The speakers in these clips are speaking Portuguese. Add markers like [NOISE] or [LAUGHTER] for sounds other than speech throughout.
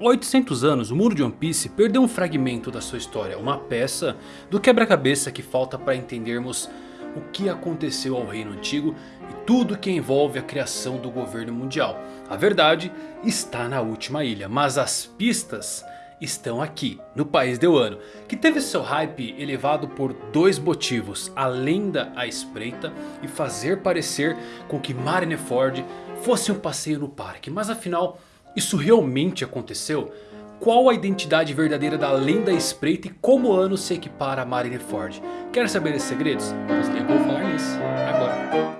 Há 800 anos, o mundo de One Piece perdeu um fragmento da sua história. Uma peça do quebra-cabeça que falta para entendermos o que aconteceu ao Reino Antigo e tudo que envolve a criação do governo mundial. A verdade está na última ilha, mas as pistas estão aqui, no país de Wano. Que teve seu hype elevado por dois motivos. A lenda à espreita e fazer parecer com que Marineford fosse um passeio no parque. Mas afinal, isso realmente aconteceu? Qual a identidade verdadeira da lenda espreita e como Ano se equipara a Marineford? Quer saber esses segredos? Pois eu vou falar nisso agora.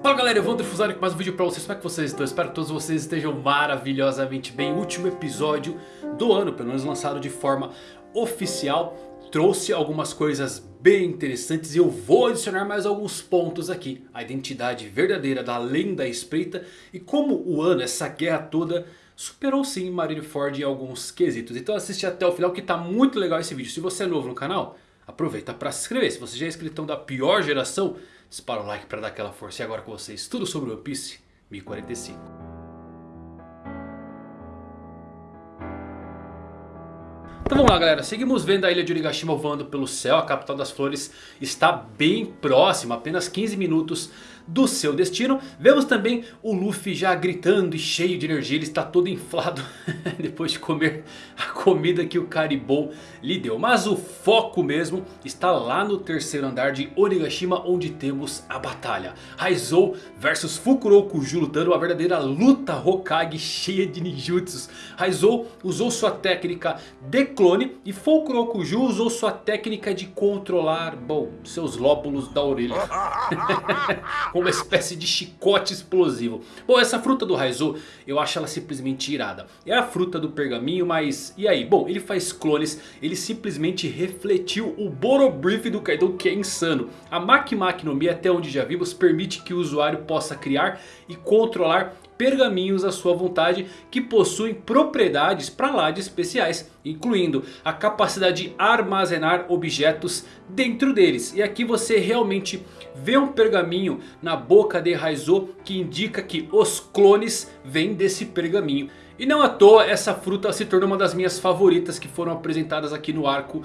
Fala galera, eu vou Trifusari com mais um vídeo pra vocês, como é que vocês estão? Espero que todos vocês estejam maravilhosamente bem Último episódio do ano, pelo menos lançado de forma oficial Trouxe algumas coisas bem interessantes e eu vou adicionar mais alguns pontos aqui A identidade verdadeira da lenda espreita e como o ano, essa guerra toda superou sim Marineford em alguns quesitos Então assiste até o final que tá muito legal esse vídeo Se você é novo no canal, aproveita para se inscrever Se você já é inscritão da pior geração Dispara o like para dar aquela força. E agora com vocês, tudo sobre One Piece 1045. Então vamos lá galera, seguimos vendo a ilha de Onigashima voando pelo céu, a capital das flores está bem próxima, apenas 15 minutos do seu destino. Vemos também o Luffy já gritando e cheio de energia. Ele está todo inflado [LAUGHS] depois de comer a comida que o Caribou lhe deu. Mas o foco mesmo está lá no terceiro andar de Onigashima onde temos a batalha. Raizou versus Fukurokuju lutando uma verdadeira luta Hokage cheia de ninjutsus. Raizou usou sua técnica de clone e Fukurokuju usou sua técnica de controlar, bom, seus lóbulos da orelha. [LAUGHS] com uma [LAUGHS] espécie de chicote explosivo. Bom, essa fruta do Raizo, eu acho ela simplesmente irada. É a fruta do pergaminho, mas e aí? Bom, ele faz clones, ele simplesmente refletiu o Borobrief do Kaido que é insano. A Maki Maki no Mi, até onde já vimos, permite que o usuário possa criar e controlar pergaminhos à sua vontade que possuem propriedades para lá de especiais, incluindo a capacidade de armazenar objetos dentro deles. E aqui você realmente vê um pergaminho na boca de Raizo que indica que os clones vêm desse pergaminho. E não à toa essa fruta se tornou uma das minhas favoritas que foram apresentadas aqui no arco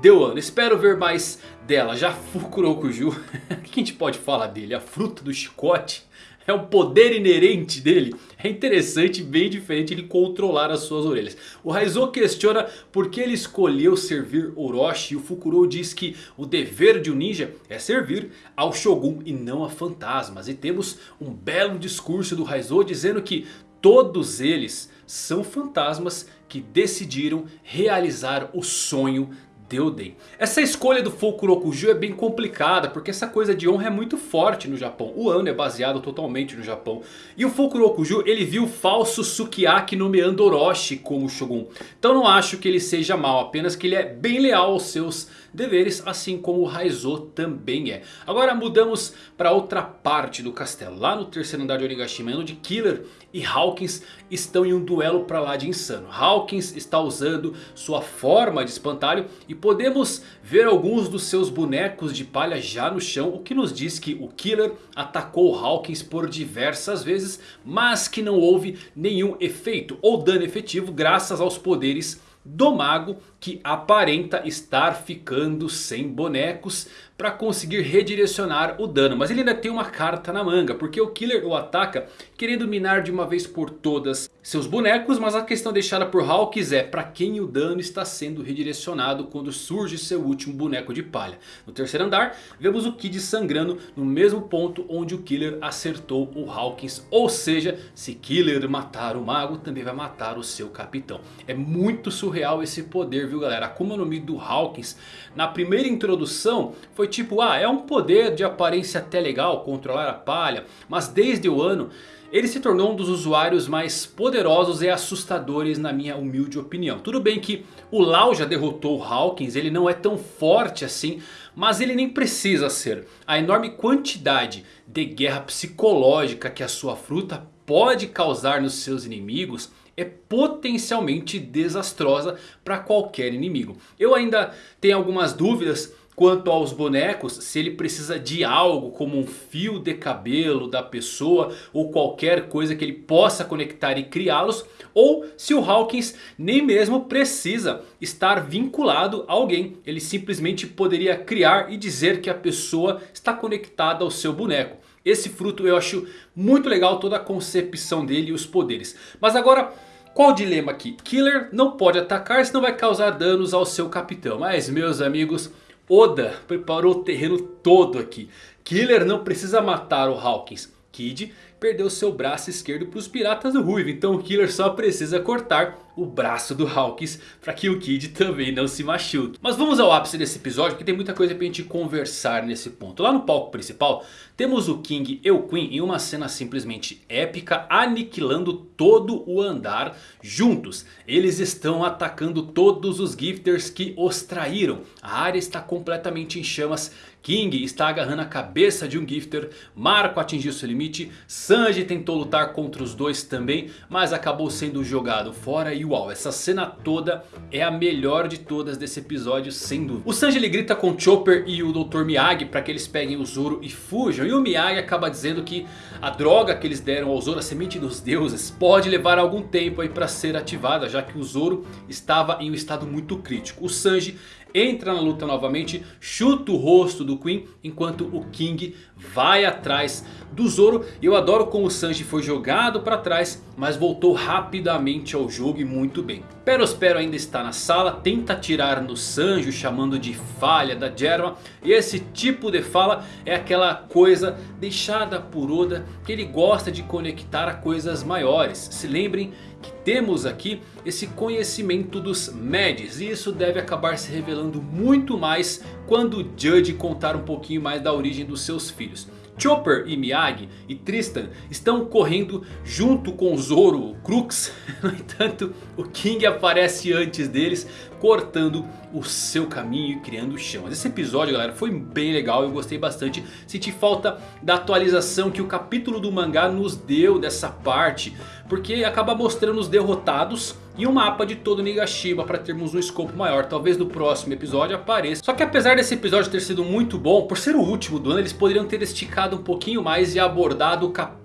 de Wano. Espero ver mais dela. Já [LAUGHS] Fukurokuju, o que a gente pode falar dele? A fruta do chicote? É um poder inerente dele. É interessante, bem diferente ele controlar as suas orelhas. O Raizo questiona por que ele escolheu servir Orochi. E o Fukuro diz que o dever de um ninja é servir ao Shogun e não a fantasmas. E temos um belo discurso do Raizo dizendo que todos eles são fantasmas que decidiram realizar o sonho Deuden. Essa escolha do Fukurokuju é bem complicada porque essa coisa de honra é muito forte no Japão. O Ano é baseado totalmente no Japão. E o Fukurokuju ele viu o falso Sukiyaki nomeando Orochi como Shogun. Então não acho que ele seja mal, apenas que ele é bem leal aos seus deveres, assim como o Raizo também é. Agora mudamos para outra parte do castelo, lá no terceiro andar de Onigashima, onde Killer e Hawkins estão em um duelo para lá de insano. Hawkins está usando sua forma de espantalho e podemos ver alguns dos seus bonecos de palha já no chão. O que nos diz que o Killer atacou Hawkins por diversas vezes, mas que não houve nenhum efeito ou dano efetivo graças aos poderes do mago que aparenta estar ficando sem bonecos para conseguir redirecionar o dano. Mas ele ainda tem uma carta na manga, porque o Killer o ataca querendo minar de uma vez por todas seus bonecos. Mas a questão deixada por Hawks é para quem o dano está sendo redirecionado quando surge seu último boneco de palha. No terceiro andar vemos o Kid sangrando no mesmo ponto onde o Killer acertou o Hawkins. Ou seja, se Killer matar o mago também vai matar o seu capitão. É muito surreal esse poder viu galera? A Akuma no Mi do Hawkins na primeira introdução foi tipo, ah, é um poder de aparência até legal, controlar a palha. Mas desde o ano, ele se tornou um dos usuários mais poderosos e assustadores na minha humilde opinião. Tudo bem que o Lau já derrotou o Hawkins, ele não é tão forte assim, mas ele nem precisa ser. A enorme quantidade de guerra psicológica que a sua fruta pode causar nos seus inimigos é potencialmente desastrosa para qualquer inimigo. Eu ainda tenho algumas dúvidas Quanto aos bonecos, se ele precisa de algo como um fio de cabelo da pessoa ou qualquer coisa que ele possa conectar e criá-los. Ou se o Hawkins nem mesmo precisa estar vinculado a alguém. Ele simplesmente poderia criar e dizer que a pessoa está conectada ao seu boneco. Esse fruto eu acho muito legal toda a concepção dele e os poderes. Mas agora... Qual o dilema aqui? Killer não pode atacar senão vai causar danos ao seu capitão. Mas meus amigos, Oda preparou o terreno todo aqui. Killer não precisa matar o Hawkins. Kid perdeu seu braço esquerdo para os piratas do Ruivo. Então o Killer só precisa cortar o braço do Hawkins para que o Kid também não se machuque. Mas vamos ao ápice desse episódio que tem muita coisa para a gente conversar nesse ponto. Lá no palco principal temos o King e o Queen em uma cena simplesmente épica aniquilando todo o andar juntos. Eles estão atacando todos os Gifters que os traíram. A área está completamente em chamas. King está agarrando a cabeça de um Gifter. Marco atingiu seu limite. Sanji tentou lutar contra os dois também. Mas acabou sendo jogado fora e uau, essa cena toda é a melhor de todas desse episódio, sem dúvida. O Sanji ele grita com Chopper e o Dr. Miyagi para que eles peguem o Zoro e fujam. E o Miyagi acaba dizendo que a droga que eles deram ao Zoro, a semente dos deuses, pode levar algum tempo aí para ser ativada. Já que o Zoro estava em um estado muito crítico. O Sanji entra na luta novamente, chuta o rosto do Queen, enquanto o King vai atrás do Zoro. Eu adoro como o Sanji foi jogado para trás, mas voltou rapidamente ao jogo e muito bem. Perospero ainda está na sala, tenta atirar no Sanji, chamando de falha da Germa. E esse tipo de fala é aquela coisa deixada por Oda, que ele gosta de conectar a coisas maiores. Se lembrem que temos aqui esse conhecimento dos Mads. E isso deve acabar se revelando muito mais quando Judge contar um pouquinho mais da origem dos seus filhos. Chopper e Miyagi e Tristan estão correndo junto com Zoro, Crux. [LAUGHS] No entanto, o King aparece antes deles, cortando o seu caminho e criando chamas. Esse episódio, galera, foi bem legal. Eu gostei bastante. Senti falta da atualização que o capítulo do mangá nos deu dessa parte. Porque acaba mostrando os derrotados e um mapa de todo Nigashima para termos um escopo maior. Talvez no próximo episódio apareça. Só que apesar desse episódio ter sido muito bom, por ser o último do ano, eles poderiam ter esticado um pouquinho mais e abordado o capítulo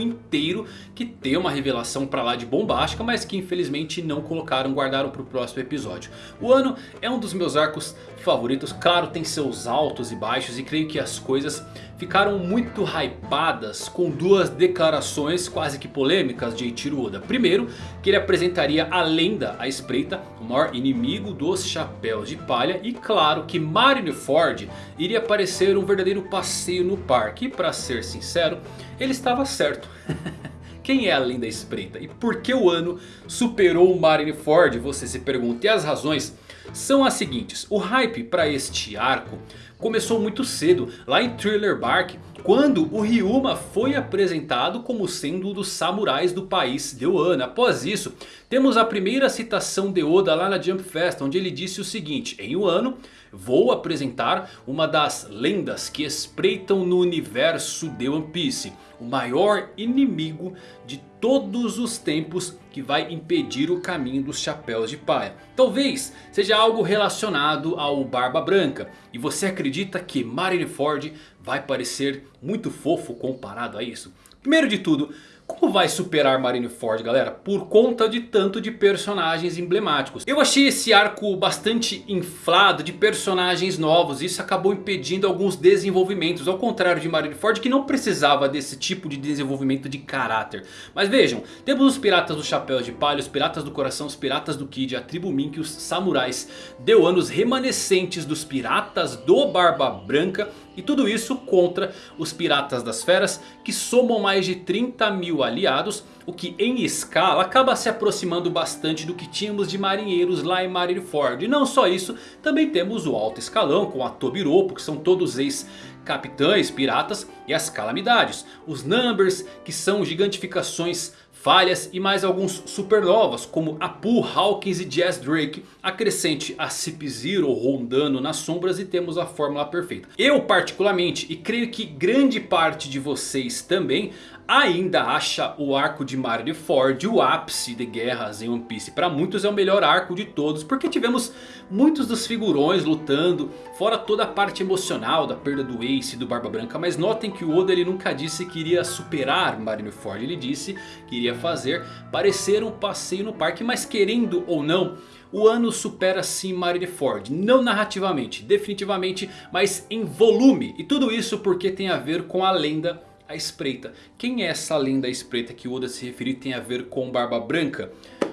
inteiro. Que tem uma revelação para lá de bombástica, mas que infelizmente não colocaram, guardaram para o próximo episódio. O ano é um dos meus arcos favoritos. Claro, tem seus altos e baixos e creio que as coisas ficaram muito hypadas com duas declarações quase que polêmicas de Eiichiro Oda. Primeiro, que ele apresentaria a lenda à espreita, o maior inimigo dos chapéus de palha. E claro que Marineford iria parecer um verdadeiro passeio no parque. E para ser sincero, ele estava certo. [LAUGHS] Quem é a lenda espreita? E por que o ano superou o Marineford? Você se pergunta. E as razões são as seguintes. O hype para este arco começou muito cedo, lá em Thriller Bark, quando o Ryuma foi apresentado como sendo um dos samurais do país de Wano. Após isso, temos a primeira citação de Oda lá na Jump Fest, onde ele disse o seguinte, em Wano vou apresentar uma das lendas que espreitam no universo de One Piece. O maior inimigo de todos os tempos que vai impedir o caminho dos chapéus de palha. Talvez seja algo relacionado ao Barba Branca. E você acredita que Marineford vai parecer muito fofo comparado a isso? Primeiro de tudo, como vai superar Marineford, galera? Por conta de tanto de personagens emblemáticos. Eu achei esse arco bastante inflado de personagens novos. Isso acabou impedindo alguns desenvolvimentos. Ao contrário de Marineford que não precisava desse tipo de desenvolvimento de caráter. Mas vejam, temos os piratas do chapéu de palha, os piratas do coração, os piratas do Kid, a tribo Mink, os samurais. Deu anos remanescentes dos piratas do Barba Branca e tudo isso contra os Piratas das Feras que somam mais de 30 mil aliados. O que em escala acaba se aproximando bastante do que tínhamos de marinheiros lá em Marineford. E não só isso, também temos o alto escalão com a Tobiropo que são todos ex-capitães, piratas e as calamidades. Os Numbers que são gigantificações falhas e mais alguns supernovas como Apu, Hawkins e Jazz Drake. Acrescente a Cip Zero rondando nas sombras e temos a fórmula perfeita. Eu particularmente, e creio que grande parte de vocês também, ainda acha o arco de Marineford o ápice de guerras em One Piece. Para muitos é o melhor arco de todos. Porque tivemos muitos dos figurões lutando. Fora toda a parte emocional da perda do Ace e do Barba Branca. Mas notem que o Oda ele nunca disse que iria superar Marineford. Ele disse que iria fazer parecer um passeio no parque. Mas querendo ou não... O ano supera sim Marineford, não narrativamente, definitivamente, mas em volume. E tudo isso porque tem a ver com a lenda a espreita. Quem é essa lenda espreita que Oda se referir tem a ver com Barba Branca?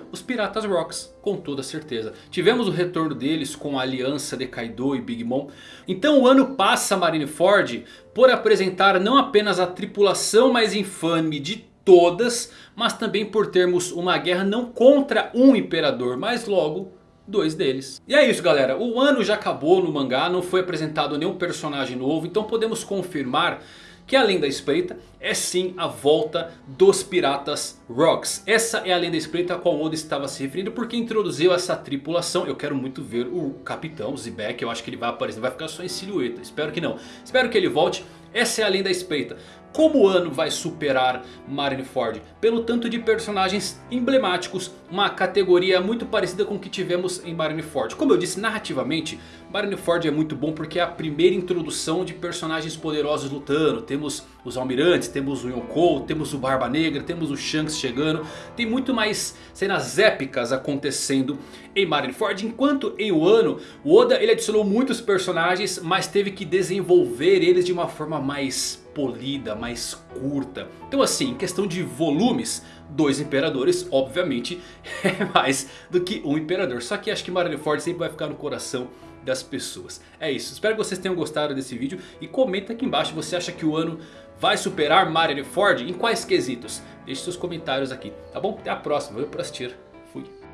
Os Piratas Rocks, com toda certeza. Tivemos o retorno deles com a aliança de Kaido e Big Mom. Então o ano passa Marineford por apresentar não apenas a tripulação mais infame de todas. Mas também por termos uma guerra não contra um imperador, mas logo dois deles. E é isso galera, o ano já acabou no mangá, não foi apresentado nenhum personagem novo. Então podemos confirmar que além da espreita é sim a volta dos Piratas Rocks. Essa é a lenda espreita a qual Oda estava se referindo porque introduziu essa tripulação. Eu quero muito ver o capitão Zebek, eu acho que ele vai aparecer, vai ficar só em silhueta, espero que não. Espero que ele volte, essa é a lenda espreita. Como o ano vai superar Marineford? Pelo tanto de personagens emblemáticos, uma categoria muito parecida com o que tivemos em Marineford. Como eu disse, narrativamente, Marineford é muito bom porque é a primeira introdução de personagens poderosos lutando. Temos os almirantes, temos o Yonkou, temos o Barba Negra, temos o Shanks chegando. Tem muito mais cenas épicas acontecendo em Marineford. Enquanto em Wano, o Oda ele adicionou muitos personagens, mas teve que desenvolver eles de uma forma mais polida, mais curta. Então assim, em questão de volumes, dois imperadores obviamente [LAUGHS] é mais do que um imperador. Só que acho que Marineford sempre vai ficar no coração das pessoas. É isso, espero que vocês tenham gostado desse vídeo e comenta aqui embaixo você acha que o ano vai superar Marineford em quais quesitos. Deixe seus comentários aqui, tá bom? Até a próxima, valeu por assistir, fui.